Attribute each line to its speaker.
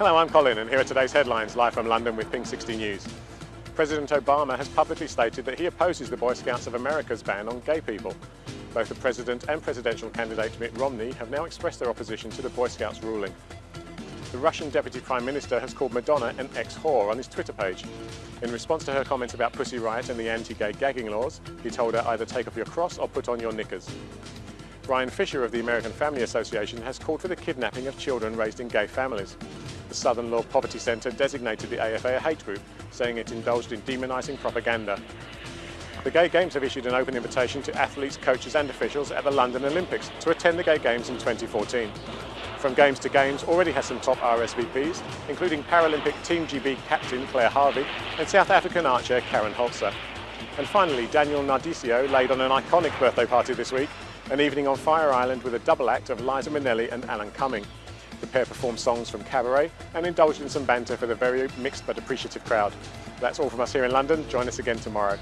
Speaker 1: Hello, I'm Colin and here are today's headlines live from London with Pink 60 News. President Obama has publicly stated that he opposes the Boy Scouts of America's ban on gay people. Both the President and presidential candidate Mitt Romney have now expressed their opposition to the Boy Scouts ruling. The Russian Deputy Prime Minister has called Madonna an ex-whore on his Twitter page. In response to her comments about Pussy Riot and the anti-gay gagging laws, he told her either take off your cross or put on your knickers. Bryan Fischer of the American Family Association has called for the kidnapping of children raised in gay families. The Southern Law Poverty Centre designated the AFA a hate group, saying it indulged in demonising propaganda. The Gay Games have issued an open invitation to athletes, coaches and officials at the London Olympics to attend the Gay Games in 2014. From Games to Games already has some top RSVPs, including Paralympic Team GB captain Claire Harvey and South African archer Karen Holzer. And finally, Daniel Nardicio laid on an iconic birthday party this week, an evening on Fire Island with a double act of Liza Minnelli and Alan Cumming. The pair performed songs from Cabaret and indulged in some banter for the very mixed but appreciative crowd. That's all from us here in London. Join us again tomorrow.